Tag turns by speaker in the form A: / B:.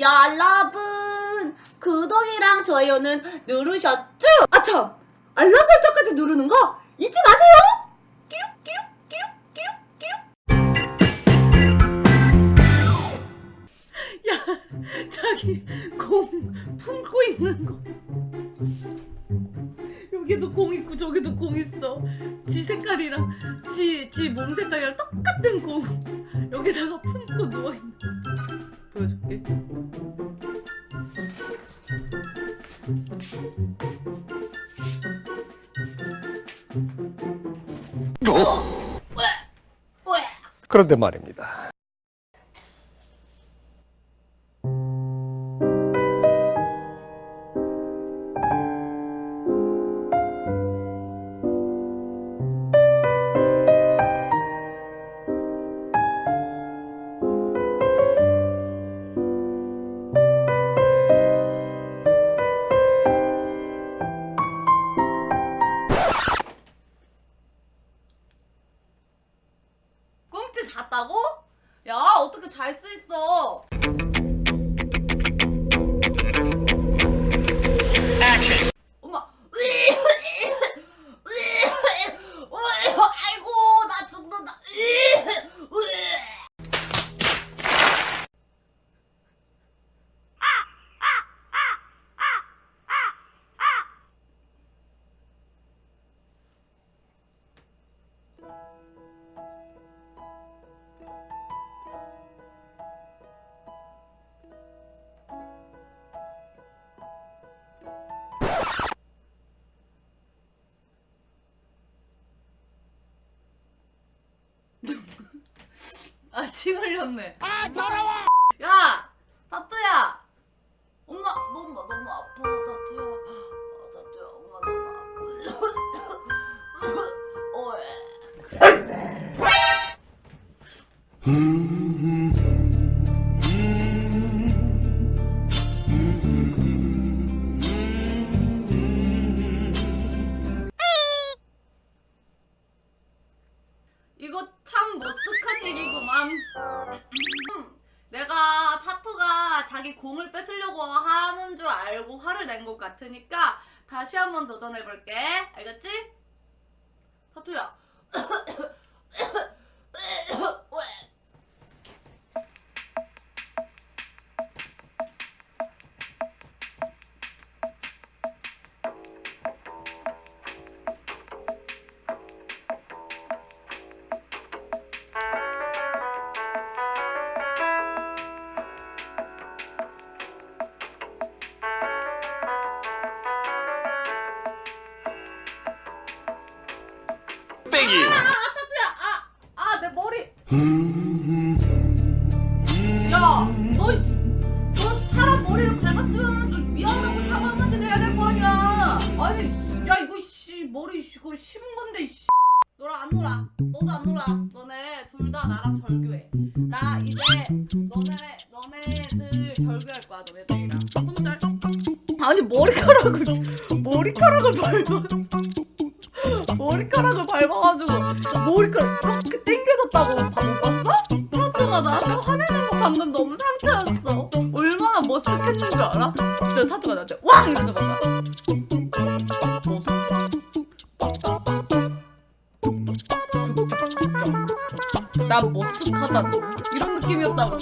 A: 여러분! 구독이랑 좋아요는 누르셨죠? 아참! 알람 설정까지 누르는 거? 잊지 마세요. 야 자기 공 품고 있는 거. 여기도 공 있고 저기도 공 있어. 지 색깔이랑 지 지 몸 색깔이랑 똑같은 공. 여기다가 품고 누워있는 보여줄게
B: 그런데 말입니다.
A: 야 어떻게 잘 수 있어? 엄마 침 흘렸네. 아 더러워 야 타투야 엄마 너무 너무 아파. 타투야 아, 타투야 엄마 너무 아파. 어에. 이거 참 머쓱한 얘기구만. 내가 타투가 자기 공을 뺏으려고 하는 줄 알고 화를 낸 것 같으니까 다시 한번 도전해볼게. 알겠지? 타투야.
B: 빼기.
A: 아, 타투야. 아, 아, 내 머리. 야, 너, 사람 머리를 밟았으면 좀 미안하고 사과 한마디 해야 될 거 아니야. 아니, 야, 이거 씨 머리 씨, 이거 심은 건데 씨. 너랑 안 놀아. 너도 안 놀아. 너네 둘 다 나랑 절교해. 나 이제 너네 너네들 절교할 거야. 너네들이랑. 혼자. 아니 머리카락을 머리카락을 밟아. 머리카락을 밟아가지고 머리카락 이렇게 당겨졌다고 봐- 못 봤어? 타투가 나한테 화내는 거 방금 너무 상처였어 얼마나 머쓱했는 줄 알아? 진짜 타투가 나한테 왕! 이러자마자 나 머쓱하다 너 이런 느낌이었다고